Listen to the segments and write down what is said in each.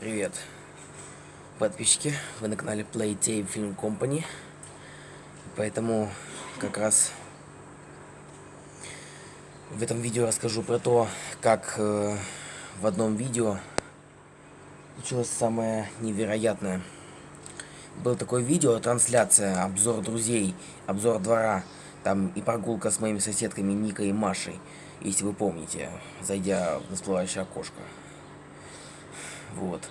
Привет, подписчики, вы на канале Playtape Film Company, поэтому как раз в этом видео расскажу про то, как э, в одном видео случилось самое невероятное. Было такое видео, трансляция, обзор друзей, обзор двора, там и прогулка с моими соседками Никой и Машей, если вы помните, зайдя в всплывающее окошко. Вот.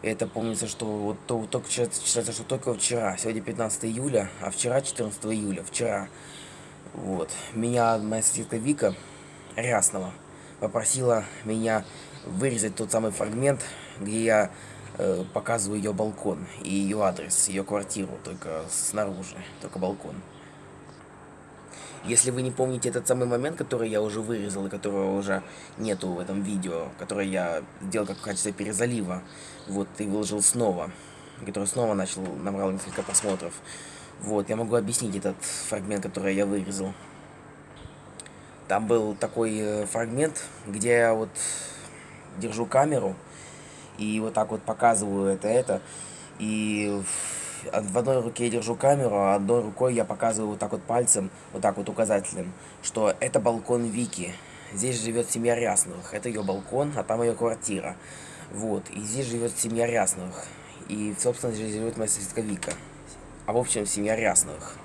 Это помнится, что вот то, только считается, что только вчера, сегодня 15 июля, а вчера 14 июля, вчера, вот, меня моя соседка Вика Ряснова попросила меня вырезать тот самый фрагмент, где я э, показываю ее балкон и ее адрес, ее квартиру, только снаружи, только балкон. Если вы не помните этот самый момент, который я уже вырезал, и которого уже нету в этом видео, который я сделал как в качестве перезалива, вот, и выложил снова, который снова начал, набрал несколько просмотров, вот, я могу объяснить этот фрагмент, который я вырезал. Там был такой э, фрагмент, где я вот держу камеру и вот так вот показываю это, это, и в одной руке я держу камеру, а одной рукой я показываю вот так вот пальцем, вот так вот указательным, что это балкон Вики. Здесь живет семья Рясновых. Это ее балкон, а там ее квартира. Вот. И здесь живет семья Рясновых. И, собственно, здесь живет моя соседка Вика. А в общем, семья Рясновых.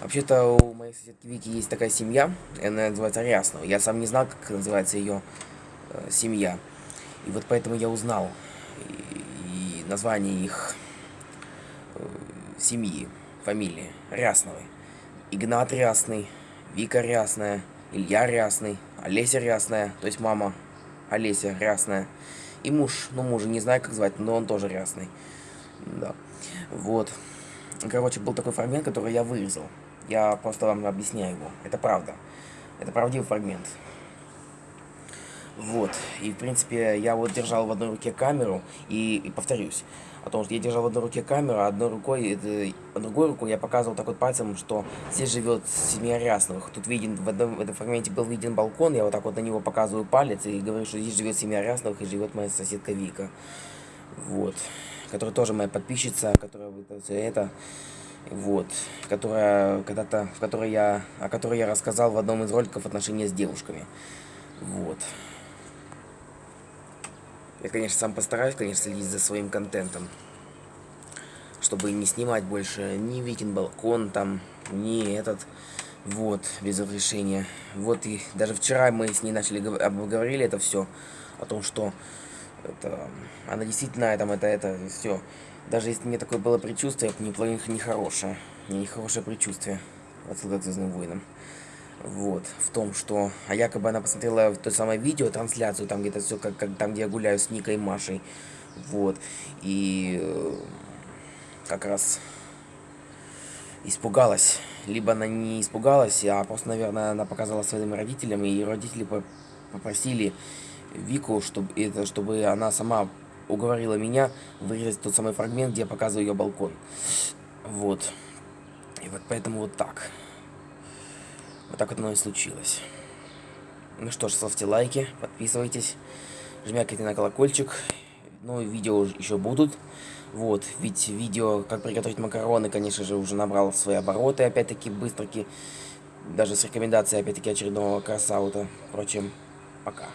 Вообще-то у моей соседки Вики есть такая семья, она называется Ряснова. Я сам не знал, как называется ее э, семья. И вот поэтому я узнал и, и название их семьи, фамилии Рясновой. Игнат Рясный, Вика Рясная, Илья Рясный, Олеся Рясная, то есть мама Олеся Рясная. И муж, ну мужа не знаю как звать, но он тоже Рясный. Да. Вот. Короче, был такой фрагмент, который я вырезал. Я просто вам объясняю его. Это правда. Это правдивый фрагмент. Вот. И, в принципе, я вот держал в одной руке камеру, и, и повторюсь, о том, что я держал в одной руке камеру, а одной рукой, это, а другой рукой я показывал так вот пальцем, что здесь живет семья Рясновых. Тут виден, в этом, в этом фрагменте был виден балкон, я вот так вот на него показываю палец и говорю, что здесь живет семья Рясновых и живет моя соседка Вика. Вот. Которая тоже моя подписчица, которая все это вот, которая когда-то, в которой я, о которой я рассказал в одном из роликов отношения с девушками. Вот. Я, конечно, сам постараюсь, конечно, следить за своим контентом. Чтобы не снимать больше ни Викин Балкон там, ни этот. Вот, без разрешения. Вот и даже вчера мы с ней начали обговорили это все. О том, что это, она действительно там это, это, все. Даже если мне такое было предчувствие, это не, не хорошее. Не хорошее предчувствие. Отсылка к Звездным войнам вот, в том, что, а якобы она посмотрела то самое видео, трансляцию, там где-то все, как, как там, где я гуляю с Никой и Машей, вот, и э, как раз испугалась, либо она не испугалась, а просто, наверное, она показала своим родителям, и родители попросили Вику, чтобы, это, чтобы она сама уговорила меня вырезать тот самый фрагмент, где я показываю ее балкон, вот, и вот поэтому вот так. Вот так вот оно и случилось. Ну что ж, ставьте лайки, подписывайтесь, жмякайте на колокольчик. Ну, видео еще будут. Вот, ведь видео, как приготовить макароны, конечно же, уже набрал свои обороты, опять-таки, быстренько. Даже с рекомендацией, опять-таки, очередного красаута. Впрочем, пока.